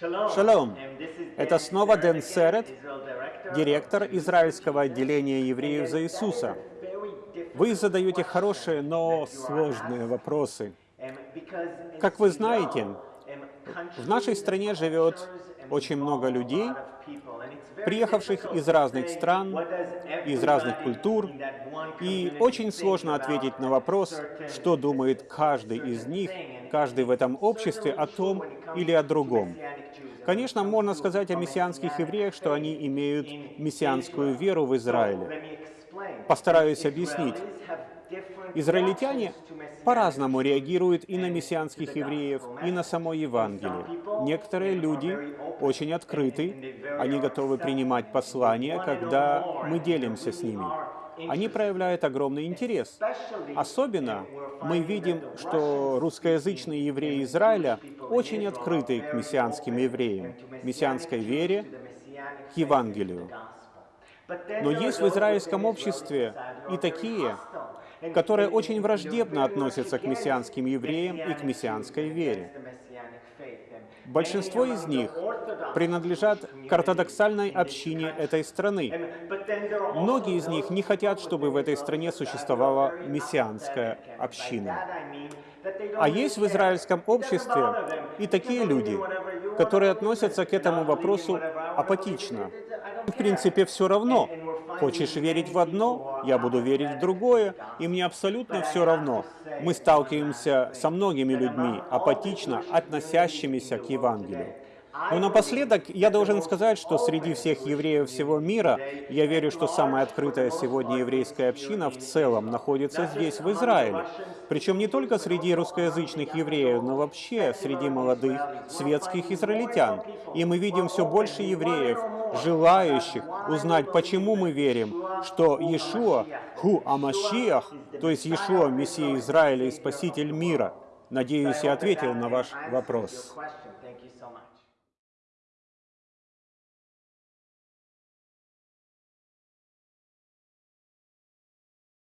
Шалом! Это снова Дэн Серет, директор израильского отделения евреев за Иисуса. Вы задаете хорошие, но сложные вопросы. Как вы знаете, в нашей стране живет очень много людей, приехавших из разных стран, из разных культур, и очень сложно ответить на вопрос, что думает каждый из них, каждый в этом обществе о том или о другом. Конечно, можно сказать о мессианских евреях, что они имеют мессианскую веру в Израиле. Постараюсь объяснить. Израильтяне по-разному реагируют и на мессианских евреев, и на само Евангелие. Некоторые люди очень открыты, они готовы принимать послания, когда мы делимся с ними. Они проявляют огромный интерес. Особенно мы видим, что русскоязычные евреи Израиля очень открыты к мессианским евреям, мессианской вере, к Евангелию. Но есть в израильском обществе и такие, которые очень враждебно относятся к мессианским евреям и к мессианской вере. Большинство из них принадлежат к ортодоксальной общине этой страны. Многие из них не хотят, чтобы в этой стране существовала мессианская община. А есть в израильском обществе и такие люди, которые относятся к этому вопросу апатично. В принципе, все равно. Хочешь верить в одно, я буду верить в другое, и мне абсолютно все равно. Мы сталкиваемся со многими людьми, апатично относящимися к Евангелию. Но напоследок я должен сказать, что среди всех евреев всего мира, я верю, что самая открытая сегодня еврейская община в целом находится здесь, в Израиле. Причем не только среди русскоязычных евреев, но вообще среди молодых светских израильтян. И мы видим все больше евреев, желающих узнать, почему мы верим, что Иешуа, Ху Амашиах, то есть Иешуа, Мессия Израиля и Спаситель мира. Надеюсь, я ответил на ваш вопрос.